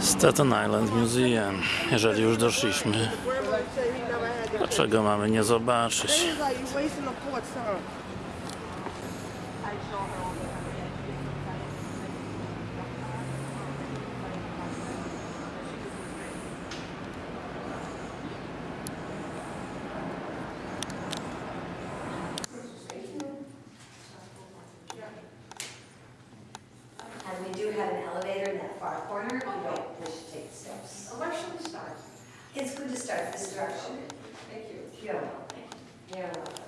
Staten Island Museum. Jeżeli już doszliśmy, dlaczego mamy nie zobaczyć? Have an elevator in that far corner, you don't wish to take the steps. Where should we start? It's good to start this direction. Thank you. You're welcome. You're welcome.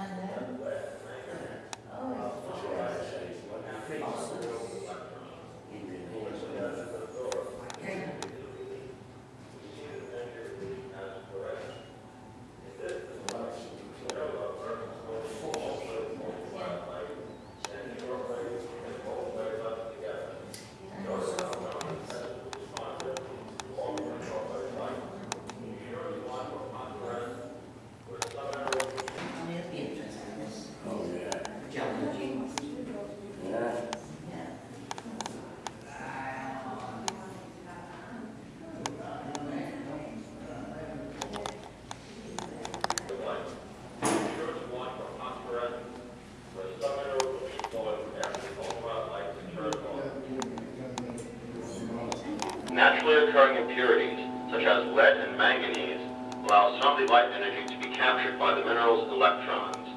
And then? Oh, Only at the entrance, I guess. Oh, yeah. Geology. Yeah. Yeah. Naturally occurring impurities, such as lead and manganese, allow some of the light energy to be captured by the mineral's electrons.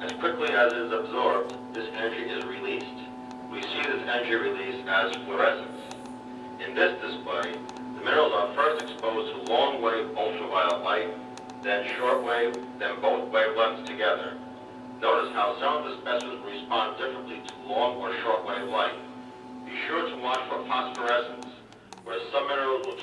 As quickly as it is absorbed, this energy is released. We see this energy release as fluorescence. In this display, the minerals are first exposed to long-wave ultraviolet light, then short-wave, then both wavelengths together. Notice how some of the specimens respond differently to long or short-wave light. Be sure to watch for phosphorescence, where some minerals? will